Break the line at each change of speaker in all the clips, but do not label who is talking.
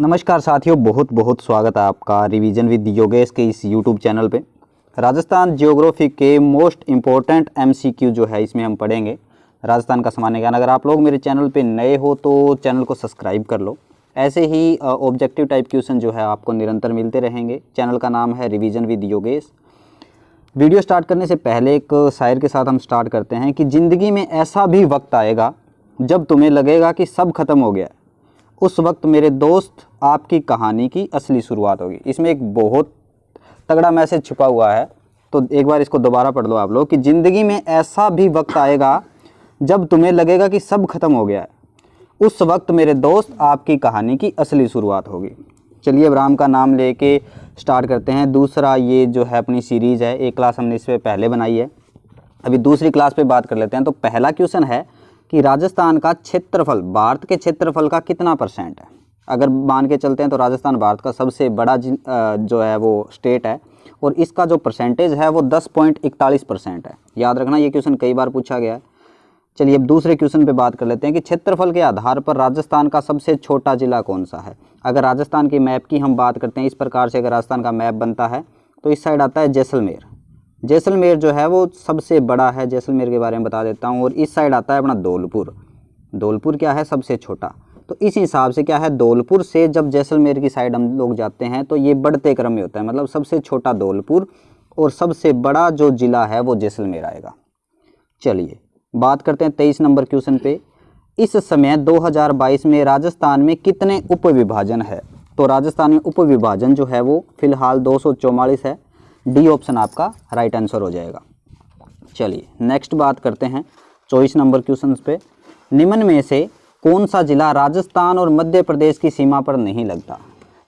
नमस्कार साथियों बहुत बहुत स्वागत है आपका रिवीजन विद योगेश के इस यूट्यूब चैनल पे। राजस्थान जियोग्राफी के मोस्ट इम्पोर्टेंट एमसीक्यू जो है, इसमें हम पढ़ेंगे। राजस्थान का सामान्य ज्ञान, अगर आप लोग मेरे चैनल पे नए हो तो चैनल को सब्सक्राइब कर लो। ऐसे ही ऑब्जेक्टिव टाइप क्वेश्चन जो है, आपको निरंतर मिलते रहेंगे। चैनल का नाम है revision with Yogesh video start करने से पहले एक शायर के साथ हम स्टार्ट करते हैं कि ज़िंदगी में ऐसा भी वक्त आएगा, जब तुम्हें लगेगा कि सब खत्म हो गया उस वक्त मेरे दोस्त आपकी कहानी की असली शुरुआत होगी। इसमें एक बहुत तगड़ा मैसेज छुपा हुआ है। तो एक बार इसको दोबारा पढ़ लो आप लोग कि ज़िंदगी में ऐसा भी वक्त आएगा जब तुम्हें लगेगा कि सब खत्म हो गया है। उस वक्त मेरे दोस्त आपकी कहानी की असली शुरुआत होगी। चलिए अब राम का नाम लेके स्टार्ट करते हैं। दूसरा ये जो है अपनी सीरीज़ है, एक क्लास हमने इस पर पहले बनाई है। अभी दूसरी क्लास पे बात कर लेते हैं। तो पहला क्वेश्चन है कि राजस्थान का क्षेत्रफल, भारत के क्षेत्रफल का कितना परसेंट है? अगर मान के चलते हैं तो राजस्थान भारत का सबसे बड़ा जो है वो स्टेट है और इसका जो परसेंटेज है वो दस पॉइंट इकतालीस परसेंट है। याद रखना, ये क्वेश्चन कई बार पूछा गया है। चलिए अब दूसरे क्वेश्चन पे बात कर लेते हैं कि क्षेत्रफल के आधार पर राजस्थान का सबसे छोटा जिला कौन सा है? अगर राजस्थान की मैप की हम बात करते हैं, इस प्रकार से अगर राजस्थान का मैप बनता है तो इस साइड आता है जैसलमेर। जैसलमेर जो है वो सबसे बड़ा है, जैसलमेर के बारे में बता देता हूँ, और इस साइड आता है अपना धौलपुर धौलपुर क्या है? सबसे छोटा। तो इस हिसाब से क्या है? धौलपुर से जब जैसलमेर की साइड हम लोग जाते हैं तो ये बढ़ते क्रम में होता है। मतलब सबसे छोटा धौलपुर और सबसे बड़ा जो ज़िला है, वो जैसलमेर आएगा। चलिए, बात करते हैं तेईस नंबर क्वेश्चन पे। इस समय 2022 में राजस्थान में कितने उप विभाजन है? तो राजस्थान में उप विभाजन जो है वो फ़िलहाल दो है। डी ऑप्शन आपका राइट आंसर हो जाएगा। चलिए, नेक्स्ट बात करते हैं चौबीस नंबर क्वेश्चन पे। निम्न में से कौन सा जिला राजस्थान और मध्य प्रदेश की सीमा पर नहीं लगता?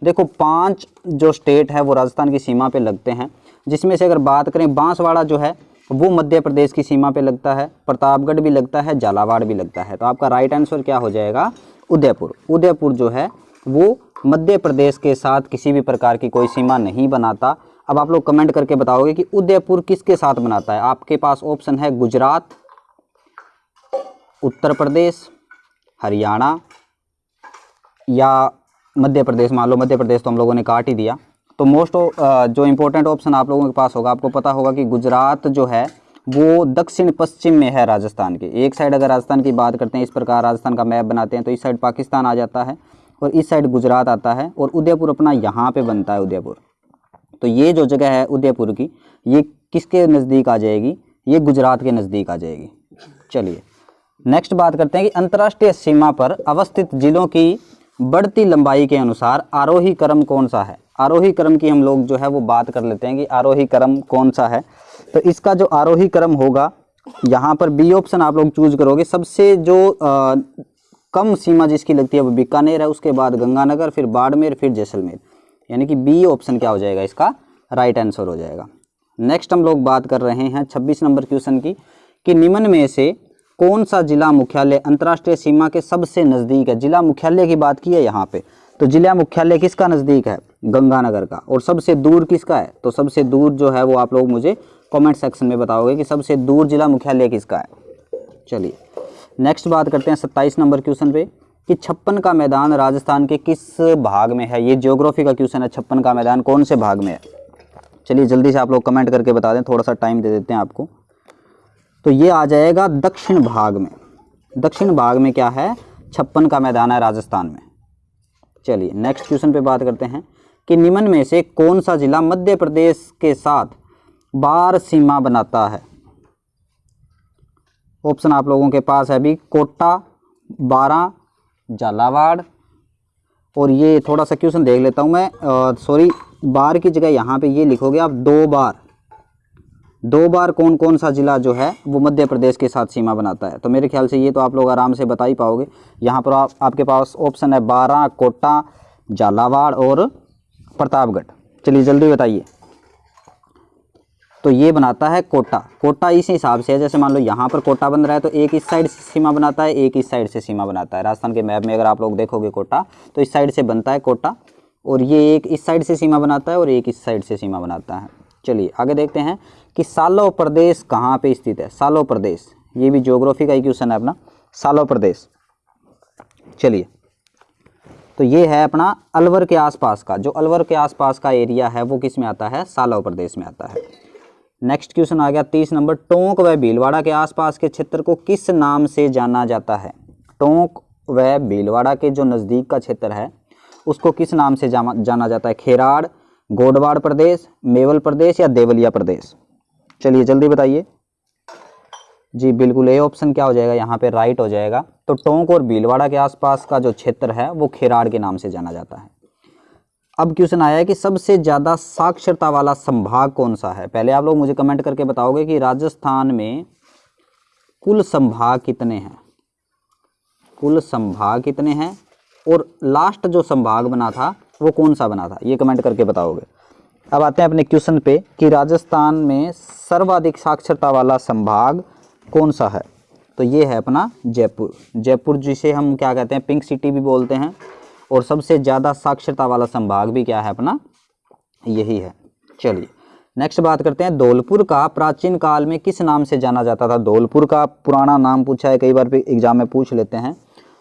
देखो, पाँच जो स्टेट है वो राजस्थान की सीमा पे लगते हैं। जिसमें से अगर बात करें, बांसवाड़ा जो है, वो मध्य प्रदेश की सीमा पे लगता है, प्रतापगढ़ भी लगता है, झालावाड़ भी लगता है। तो आपका राइट आंसर क्या हो जाएगा? उदयपुर। उदयपुर जो है, वो मध्य प्रदेश के साथ किसी भी प्रकार की कोई सीमा नहीं बनाता। अब आप लोग कमेंट करके बताओगे कि उदयपुर किसके साथ बनाता है? आपके पास ऑप्शन है गुजरात, उत्तर प्रदेश, हरियाणा या मध्य प्रदेश। मान लो मध्य प्रदेश तो हम लोगों ने काट ही दिया। तो मोस्ट जो इम्पोर्टेंट ऑप्शन आप लोगों के पास होगा, आपको पता होगा कि गुजरात जो है, वो दक्षिण पश्चिम में है राजस्थान के। एक साइड अगर राजस्थान की बात करते हैं, इस प्रकार राजस्थान का मैप बनाते हैं तो इस साइड पाकिस्तान आ जाता है और इस साइड गुजरात आता है और उदयपुर अपना यहाँ पे बनता है उदयपुर। तो ये जो जगह है उदयपुर की ये किसके नज़दीक आ जाएगी? ये गुजरात के नज़दीक आ जाएगी। चलिए नेक्स्ट बात करते हैं कि अंतर्राष्ट्रीय सीमा पर अवस्थित जिलों की बढ़ती लंबाई के अनुसार आरोही क्रम कौन सा है? आरोही क्रम की हम लोग जो है वो बात कर लेते हैं कि आरोही क्रम कौन सा है। तो इसका जो आरोही क्रम होगा यहाँ पर बी ऑप्शन आप लोग चूज़ करोगे। सबसे जो आ, कम सीमा जिसकी लगती है वो बीकानेर है उसके बाद गंगानगर फिर बाड़मेर फिर जैसलमेर। यानी कि बी ऑप्शन क्या हो जाएगा? इसका राइट right आंसर हो जाएगा। नेक्स्ट हम लोग बात कर रहे हैं 26 नंबर क्वेश्चन की कि निम्न में से कौन सा जिला मुख्यालय अंतर्राष्ट्रीय सीमा के सबसे नज़दीक है? जिला मुख्यालय की बात की है यहाँ पे। तो जिला मुख्यालय किसका नज़दीक है? गंगानगर का। और सबसे दूर किसका है? तो सबसे दूर जो है वो आप लोग मुझे कमेंट सेक्शन में बताओगे कि सबसे दूर जिला मुख्यालय किसका है। चलिए नेक्स्ट बात करते हैं सत्ताईस नंबर क्वेश्चन पे। कि छप्पन का मैदान राजस्थान के किस भाग में है? ये ज्योग्राफी का क्वेश्चन है, छप्पन का मैदान कौन से भाग में है? चलिए जल्दी से आप लोग कमेंट करके बता दें, थोड़ा सा टाइम दे देते हैं आपको। तो ये आ जाएगा दक्षिण भाग में। दक्षिण भाग में क्या है? छप्पन का मैदान है राजस्थान में। चलिए नेक्स्ट क्वेश्चन पे बात करते हैं कि निम्न में से कौन सा जिला मध्य प्रदेश के साथ बार सीमा बनाता है? ऑप्शन आप लोगों के पास है अभी, कोटा बारह झालावाड़ और ये थोड़ा सा क्वेश्चन देख लेता हूँ मैं। सॉरी बार की जगह यहाँ पे ये लिखोगे आप, दो बार। दो बार कौन कौन सा ज़िला जो है, वो मध्य प्रदेश के साथ सीमा बनाता है। तो मेरे ख्याल से ये तो आप लोग आराम से बता ही पाओगे। यहाँ पर आप, आपके पास ऑप्शन है बारह कोटा झालावाड़ और प्रतापगढ़। चलिए जल्दी बताइए। तो ये बनाता है कोटा। कोटा इस हिसाब से है, जैसे मान लो यहाँ पर कोटा बन रहा है तो एक इस साइड से सीमा बनाता है, एक इस साइड से सीमा बनाता है। राजस्थान के मैप में अगर आप लोग देखोगे कोटा तो इस साइड से बनता है कोटा, और ये एक इस साइड से सीमा बनाता है और एक इस साइड से सीमा बनाता है। चलिए, आगे देखते हैं कि सालो प्रदेश कहाँ पे स्थित है। सालो प्रदेश, ये भी ज्योग्राफी का ही क्वेश्चन है अपना। सालो प्रदेश। चलिए तो ये है अपना अलवर के आसपास का। जो अलवर के आसपास का एरिया है, वो किसमें आता है? सालो प्रदेश में आता है। नेक्स्ट क्वेश्चन आ गया, तीस नंबर, टोंक व भीलवाड़ा के आसपास के क्षेत्र को किस नाम से जाना जाता है? टोंक व भीलवाड़ा के जो नज़दीक का क्षेत्र है, उसको किस नाम से जाना जाता है? खेराड़, गोडवाड़ प्रदेश, मेवल प्रदेश या देवलिया प्रदेश? चलिए जल्दी बताइए। जी, बिल्कुल, ए ऑप्शन क्या हो जाएगा? यहाँ पे राइट हो जाएगा। तो टोंक और भीलवाड़ा के आसपास का जो क्षेत्र है, वो खेराड़ के नाम से जाना जाता है। अब क्वेश्चन आया है कि सबसे ज़्यादा साक्षरता वाला संभाग कौन सा है? पहले आप लोग मुझे कमेंट करके बताओगे कि राजस्थान में कुल संभाग कितने हैं? कुल संभाग कितने हैं? और लास्ट जो संभाग बना था, वो कौन सा बना था? ये कमेंट करके बताओगे। अब आते हैं अपने क्वेश्चन पे कि राजस्थान में सर्वाधिक साक्षरता वाला संभाग कौन सा है? तो ये है अपना जयपुर। जयपुर जिसे हम क्या कहते हैं पिंक सिटी भी बोलते हैं। और सबसे ज़्यादा साक्षरता वाला संभाग भी क्या है अपना? यही है। चलिए नेक्स्ट बात करते हैं। धौलपुर का प्राचीन काल में किस नाम से जाना जाता था? धौलपुर का पुराना नाम पूछा है, कई बार भी एग्ज़ाम में पूछ लेते हैं।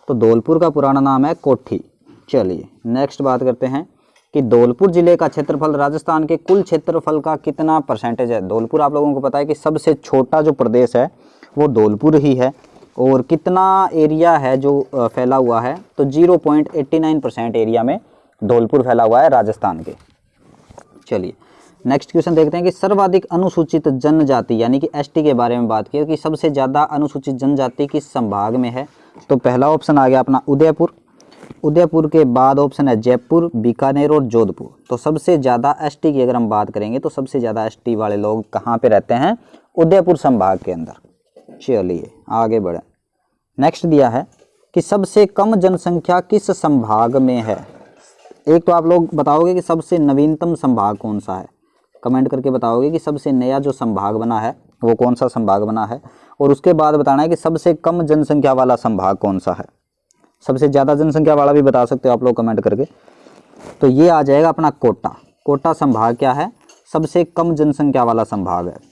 तो धौलपुर का पुराना नाम है कोठी। चलिए नेक्स्ट बात करते हैं कि धौलपुर ज़िले का क्षेत्रफल राजस्थान के कुल क्षेत्रफल का कितना परसेंटेज है? धौलपुर आप लोगों को पता है कि सबसे छोटा जो प्रदेश है, वो धौलपुर ही है। और कितना एरिया है जो फैला हुआ है? तो 0.89 परसेंट एरिया में धौलपुर फैला हुआ है राजस्थान के। चलिए नेक्स्ट क्वेश्चन देखते हैं कि सर्वाधिक अनुसूचित जनजाति, यानी कि एसटी के बारे में बात की, कि सबसे ज़्यादा अनुसूचित जनजाति किस संभाग में है? तो पहला ऑप्शन आ गया अपना उदयपुर। उदयपुर के बाद ऑप्शन है जयपुर, बीकानेर और जोधपुर। तो सबसे ज़्यादा एसटी की अगर हम बात करेंगे तो सबसे ज़्यादा एसटी वाले लोग कहाँ पे रहते हैं? उदयपुर संभाग के अंदर। चलिए आगे बढ़े। नेक्स्ट दिया है कि सबसे कम जनसंख्या किस संभाग में है? एक तो आप लोग बताओगे कि सबसे नवीनतम संभाग कौन सा है? कमेंट करके बताओगे कि सबसे नया जो संभाग बना है, वो कौन सा संभाग बना है? और उसके बाद बताना है कि सबसे कम जनसंख्या वाला संभाग कौन सा है। सबसे ज़्यादा जनसंख्या वाला भी बता सकते हो आप लोग कमेंट करके। तो ये आ जाएगा अपना कोटा। कोटा संभाग क्या है? सबसे कम जनसंख्या वाला संभाग है।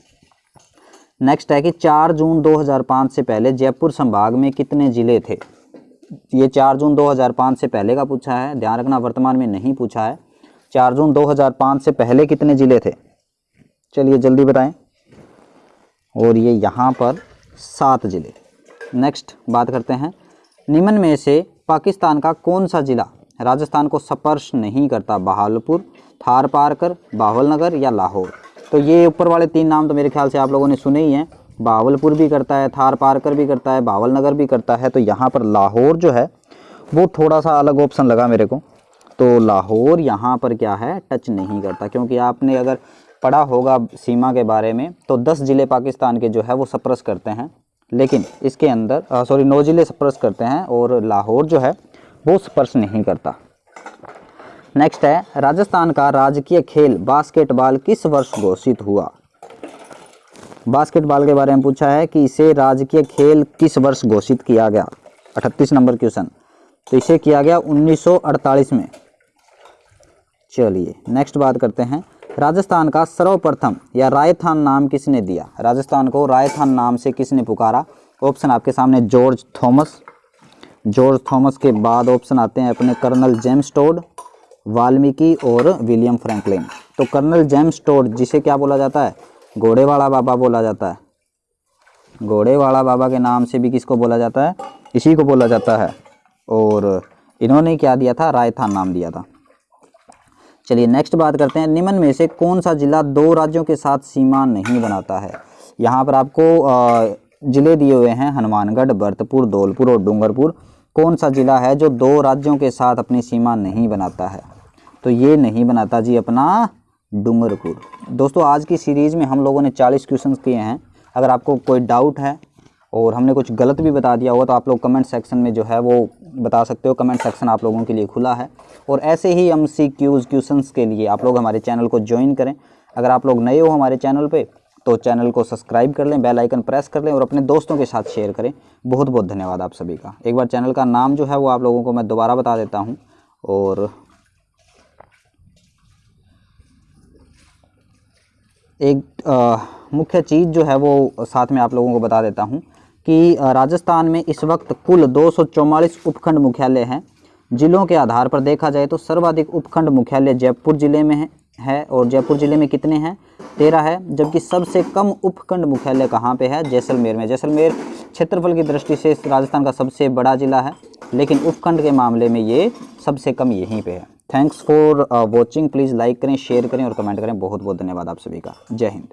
नेक्स्ट है कि 4 जून 2005 से पहले जयपुर संभाग में कितने ज़िले थे? ये 4 जून 2005 से पहले का पूछा है, ध्यान रखना वर्तमान में नहीं पूछा है। 4 जून 2005 से पहले कितने ज़िले थे? चलिए जल्दी बताएँ। और ये यहाँ पर सात ज़िले नेक्स्ट बात करते हैं। निम्न में से पाकिस्तान का कौन सा ज़िला राजस्थान को स्पर्श नहीं करता? बहालपुर थार पारकर बावल नगर या लाहौर? तो ये ऊपर वाले तीन नाम तो मेरे ख्याल से आप लोगों ने सुने ही हैं। बावलपुर भी करता है, थार पारकर भी करता है बावल नगर भी करता है तो यहाँ पर लाहौर जो है, वो थोड़ा सा अलग ऑप्शन लगा मेरे को। तो लाहौर यहाँ पर क्या है टच नहीं करता, क्योंकि आपने अगर पढ़ा होगा सीमा के बारे में तो दस ज़िले पाकिस्तान के जो है, वो सप्रस करते हैं। लेकिन इसके अंदर सॉरी नौ ज़िले स्पर्श करते हैं और लाहौर जो है, वो स्पर्श नहीं करता। नेक्स्ट है, राजस्थान का राजकीय खेल बास्केटबॉल किस वर्ष घोषित हुआ? बास्केटबॉल के बारे में पूछा है कि इसे राजकीय खेल किस वर्ष घोषित किया गया? अठतीस नंबर क्वेश्चन। तो इसे किया गया 1948 में। चलिए नेक्स्ट बात करते हैं। राजस्थान का सर्वप्रथम या रायथान नाम किसने दिया? राजस्थान को रायथान नाम से किसने पुकारा? ऑप्शन आपके सामने जॉर्ज थॉमस जॉर्ज थॉमस के बाद ऑप्शन आते हैं अपने कर्नल जेम्स टोड वाल्मीकि और विलियम फ्रैंकलिन। तो कर्नल जेम्स टोड जिसे क्या बोला जाता है? घोड़े वाला बाबा बोला जाता है। घोड़े वाला बाबा के नाम से भी किसको बोला जाता है? इसी को बोला जाता है। और इन्होंने क्या दिया था? रायथान नाम दिया था। चलिए नेक्स्ट बात करते हैं। निम्न में से कौन सा जिला दो राज्यों के साथ सीमा नहीं बनाता है? यहाँ पर आपको ज़िले दिए हुए हैं हनुमानगढ़, भरतपुर, धौलपुर और डूंगरपुर। कौन सा ज़िला है जो दो राज्यों के साथ अपनी सीमा नहीं बनाता है? तो ये नहीं बनाता जी अपना डूंगरपुर दोस्तों, आज की सीरीज़ में हम लोगों ने 40 क्वेश्चन किए हैं। अगर आपको कोई डाउट है और हमने कुछ गलत भी बता दिया होगा तो आप लोग कमेंट सेक्शन में जो है वो बता सकते हो। कमेंट सेक्शन आप लोगों के लिए खुला है। और ऐसे ही हम सी क्यूज़ क्वेश्चंस के लिए आप लोग हमारे चैनल को ज्वाइन करें। अगर आप लोग नए हो हमारे चैनल पे तो चैनल को सब्सक्राइब कर लें, बेल आइकन प्रेस कर लें और अपने दोस्तों के साथ शेयर करें। बहुत बहुत धन्यवाद आप सभी का। एक बार चैनल का नाम जो है वो आप लोगों को मैं दोबारा बता देता हूँ। और एक मुख्य चीज़ जो है वो साथ में आप लोगों को बता देता हूँ कि राजस्थान में इस वक्त कुल दो सौ चौवालीस उपखंड मुख्यालय हैं। जिलों के आधार पर देखा जाए तो सर्वाधिक उपखंड मुख्यालय जयपुर ज़िले में है, है और जयपुर ज़िले में कितने हैं? तेरह है जबकि सबसे कम उपखंड मुख्यालय कहाँ पे है? जैसलमेर में। जैसलमेर क्षेत्रफल की दृष्टि से राजस्थान का सबसे बड़ा जिला है लेकिन उपखंड के मामले में ये सबसे कम यहीं पे है। Thanks for watching please like करें शेयर करें और कमेंट करें. बहुत बहुत धन्यवाद आप सभी का. जय हिंद.